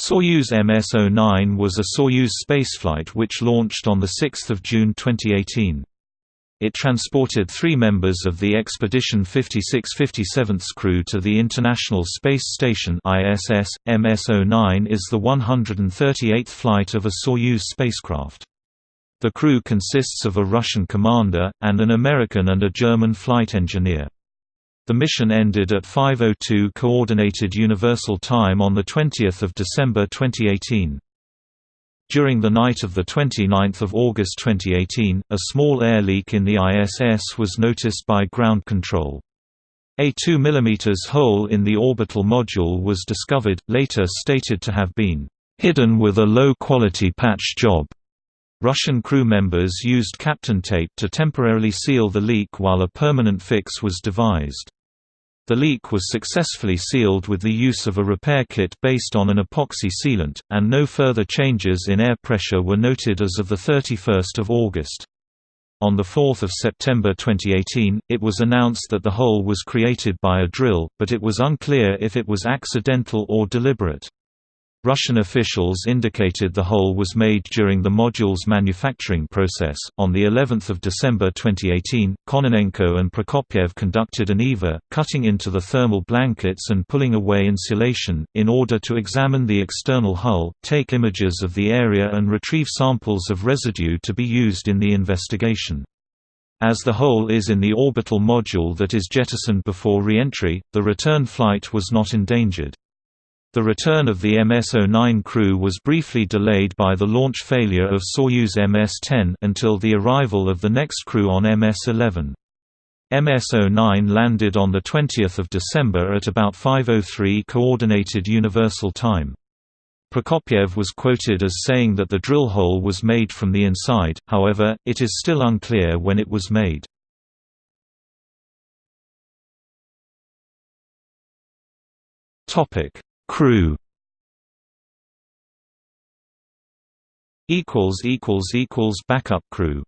Soyuz MS-09 was a Soyuz spaceflight which launched on 6 June 2018. It transported three members of the Expedition 56-57's crew to the International Space Station ISS. MS-09 is the 138th flight of a Soyuz spacecraft. The crew consists of a Russian commander, and an American and a German flight engineer. The mission ended at 5.02 Coordinated Universal Time on the 20th of December 2018. During the night of 29 August 2018, a small air leak in the ISS was noticed by ground control. A 2 mm hole in the orbital module was discovered, later stated to have been hidden with a low-quality patch job. Russian crew members used Kapton tape to temporarily seal the leak while a permanent fix was devised. The leak was successfully sealed with the use of a repair kit based on an epoxy sealant, and no further changes in air pressure were noted as of 31 August. On 4 September 2018, it was announced that the hole was created by a drill, but it was unclear if it was accidental or deliberate. Russian officials indicated the hole was made during the module's manufacturing process. On the 11th of December 2018, Kononenko and Prokopyev conducted an EVA, cutting into the thermal blankets and pulling away insulation in order to examine the external hull, take images of the area and retrieve samples of residue to be used in the investigation. As the hole is in the orbital module that is jettisoned before re-entry, the return flight was not endangered. The return of the MS-09 crew was briefly delayed by the launch failure of Soyuz MS-10 until the arrival of the next crew on MS-11. MS-09 landed on 20 December at about 5.03 Coordinated Universal Time. Prokopyev was quoted as saying that the drill hole was made from the inside, however, it is still unclear when it was made. Topic Crew. Equals equals equals backup crew